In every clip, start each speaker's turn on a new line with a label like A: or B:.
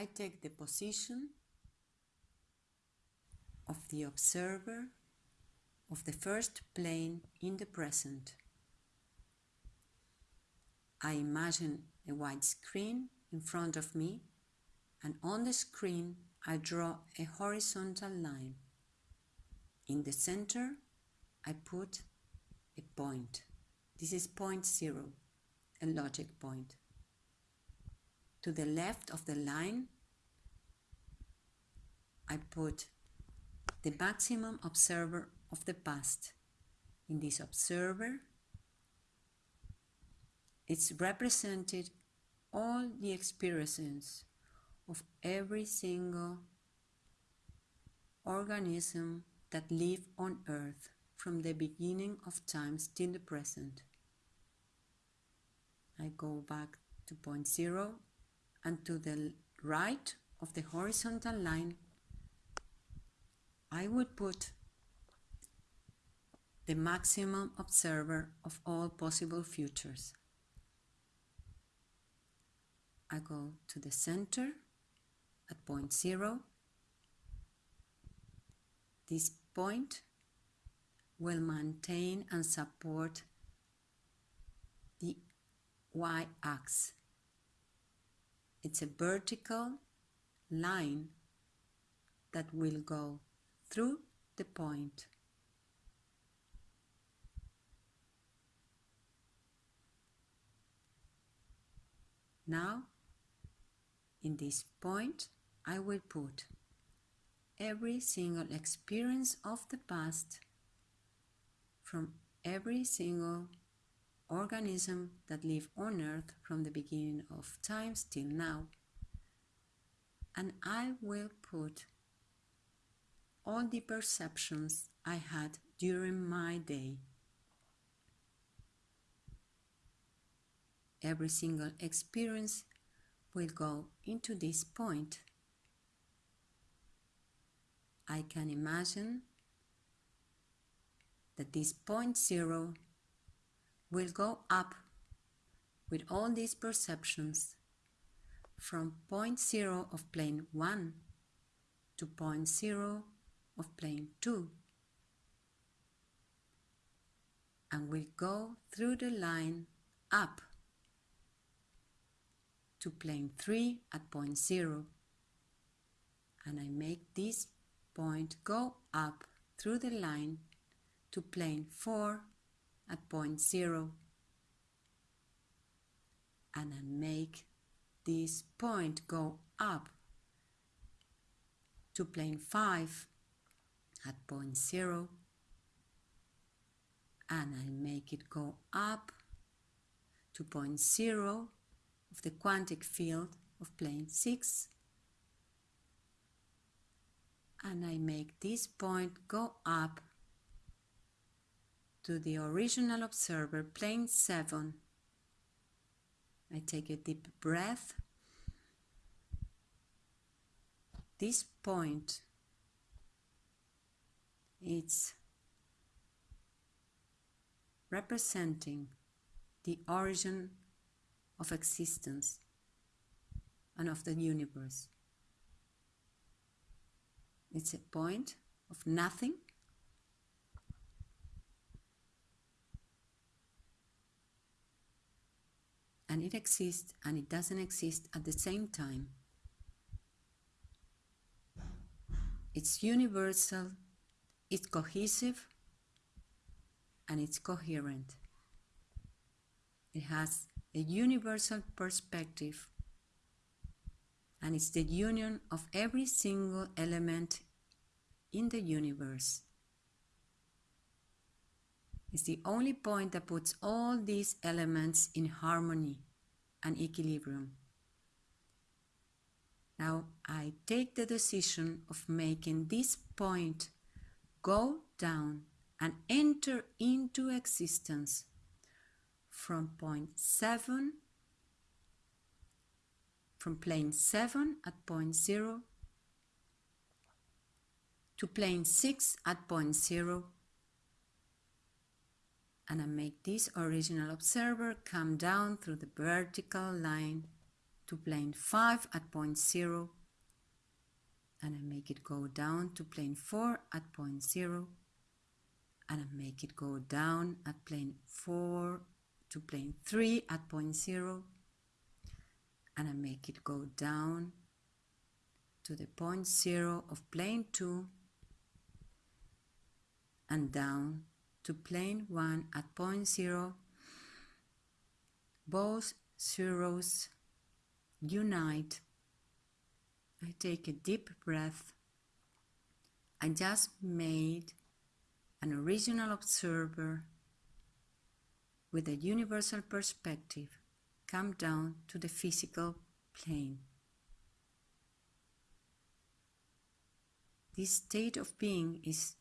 A: I take the position of the observer of the first plane in the present. I imagine a white screen in front of me and on the screen I draw a horizontal line. In the center I put a point. This is point zero, a logic point. To the left of the line I put the maximum observer of the past. In this observer, it's represented all the experiences of every single organism that live on earth from the beginning of times till the present. I go back to point zero and to the right of the horizontal line I would put the maximum observer of all possible futures. I go to the center at point zero. This point will maintain and support the y-axis. It's a vertical line that will go through the point. Now, in this point, I will put every single experience of the past from every single organism that live on earth from the beginning of times till now and I will put all the perceptions I had during my day. Every single experience will go into this point. I can imagine that this point zero will go up with all these perceptions from point zero of plane 1 to point zero of plane 2 and we go through the line up to plane 3 at point 0 and I make this point go up through the line to plane 4 at point 0 and I make this point go up to plane 5 at point zero. And I make it go up to point zero of the quantic field of plane 6 and I make this point go up to the original observer plane 7 I take a deep breath. This point it's representing the origin of existence and of the universe. It's a point of nothing and it exists and it doesn't exist at the same time. It's universal it's cohesive and it's coherent. It has a universal perspective and it's the union of every single element in the universe. It's the only point that puts all these elements in harmony and equilibrium. Now I take the decision of making this point go down and enter into existence from point 7 from plane 7 at point 0 to plane 6 at point 0 and I make this original observer come down through the vertical line to plane 5 at point 0 and I make it go down to plane 4 at point 0 and I make it go down at plane 4 to plane 3 at point 0 and I make it go down to the point 0 of plane 2 and down to plane 1 at point 0 both zeros unite. I take a deep breath. I just made an original observer with a universal perspective. Come down to the physical plane. This state of being is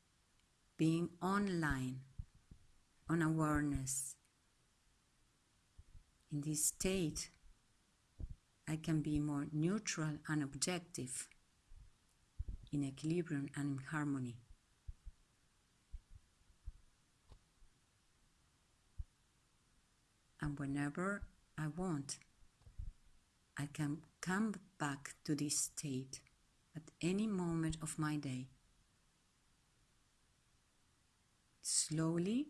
A: being online, on awareness. In this state, I can be more neutral and objective, in equilibrium and in harmony. And whenever I want, I can come back to this state at any moment of my day. Slowly,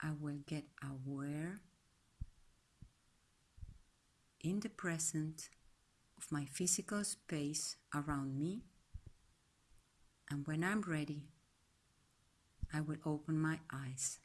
A: I will get aware in the present of my physical space around me, and when I'm ready, I will open my eyes.